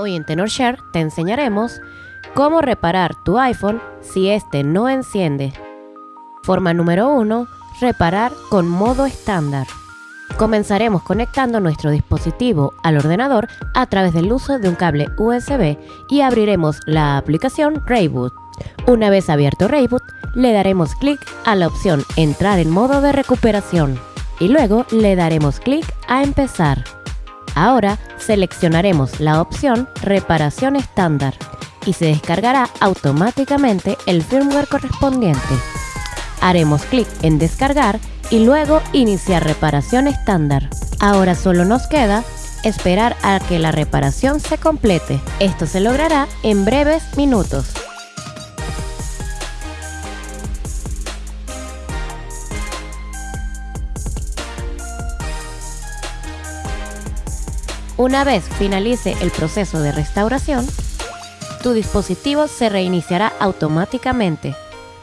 Hoy en TenorShare te enseñaremos cómo reparar tu iPhone si este no enciende. Forma número 1. Reparar con modo estándar. Comenzaremos conectando nuestro dispositivo al ordenador a través del uso de un cable USB y abriremos la aplicación Rayboot. Una vez abierto Rayboot, le daremos clic a la opción Entrar en modo de recuperación y luego le daremos clic a Empezar. Ahora seleccionaremos la opción Reparación estándar y se descargará automáticamente el firmware correspondiente. Haremos clic en Descargar y luego Iniciar reparación estándar. Ahora solo nos queda esperar a que la reparación se complete. Esto se logrará en breves minutos. Una vez finalice el proceso de restauración, tu dispositivo se reiniciará automáticamente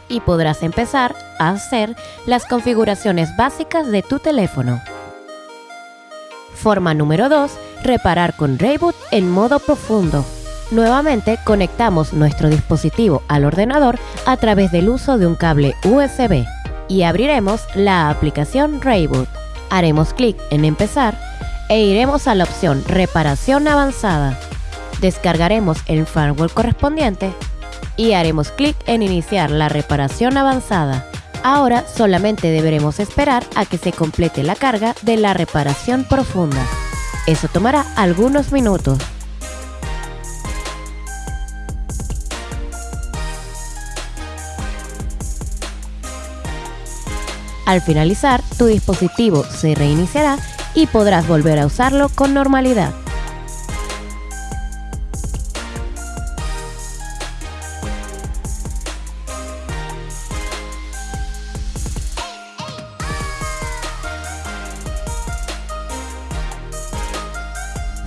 y podrás empezar a hacer las configuraciones básicas de tu teléfono. Forma número 2. Reparar con Rayboot en modo profundo. Nuevamente conectamos nuestro dispositivo al ordenador a través del uso de un cable USB y abriremos la aplicación Rayboot. Haremos clic en Empezar e iremos a la opción Reparación avanzada. Descargaremos el firmware correspondiente y haremos clic en Iniciar la reparación avanzada. Ahora solamente deberemos esperar a que se complete la carga de la reparación profunda. Eso tomará algunos minutos. Al finalizar, tu dispositivo se reiniciará y podrás volver a usarlo con normalidad.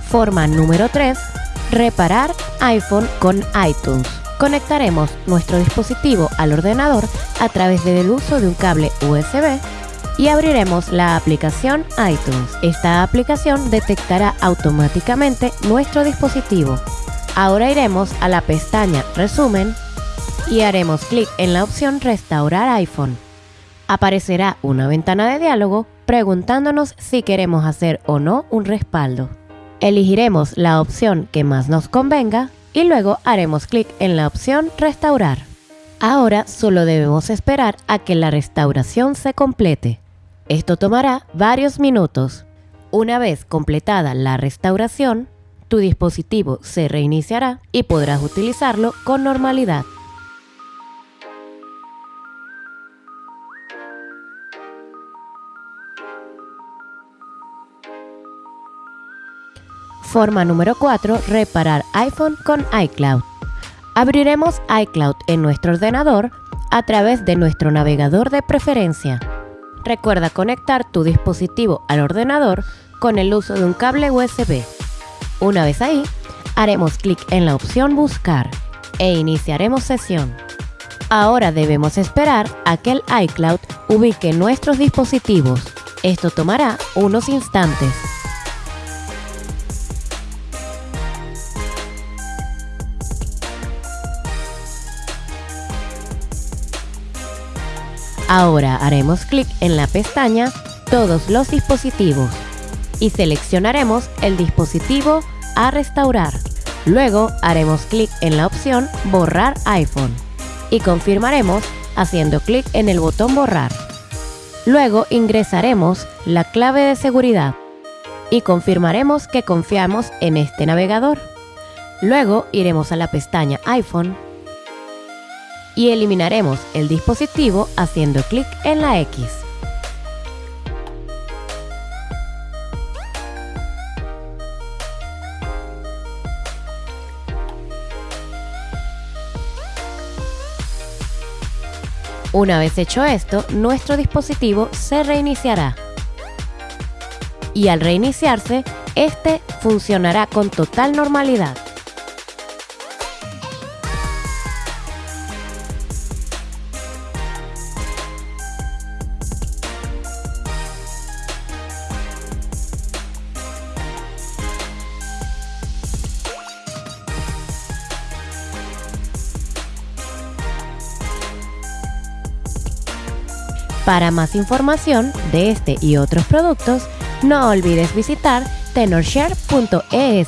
Forma número 3. Reparar iPhone con iTunes. Conectaremos nuestro dispositivo al ordenador a través del uso de un cable USB y abriremos la aplicación iTunes. Esta aplicación detectará automáticamente nuestro dispositivo. Ahora iremos a la pestaña Resumen y haremos clic en la opción Restaurar iPhone. Aparecerá una ventana de diálogo preguntándonos si queremos hacer o no un respaldo. Elegiremos la opción que más nos convenga y luego haremos clic en la opción Restaurar. Ahora solo debemos esperar a que la restauración se complete. Esto tomará varios minutos. Una vez completada la restauración, tu dispositivo se reiniciará y podrás utilizarlo con normalidad. Forma número 4. Reparar iPhone con iCloud. Abriremos iCloud en nuestro ordenador a través de nuestro navegador de preferencia. Recuerda conectar tu dispositivo al ordenador con el uso de un cable USB. Una vez ahí, haremos clic en la opción Buscar e iniciaremos sesión. Ahora debemos esperar a que el iCloud ubique nuestros dispositivos. Esto tomará unos instantes. Ahora haremos clic en la pestaña Todos los dispositivos y seleccionaremos el dispositivo a restaurar. Luego haremos clic en la opción Borrar iPhone y confirmaremos haciendo clic en el botón Borrar. Luego ingresaremos la clave de seguridad y confirmaremos que confiamos en este navegador. Luego iremos a la pestaña iPhone y eliminaremos el dispositivo haciendo clic en la X. Una vez hecho esto, nuestro dispositivo se reiniciará. Y al reiniciarse, este funcionará con total normalidad. Para más información de este y otros productos, no olvides visitar tenorshare.es.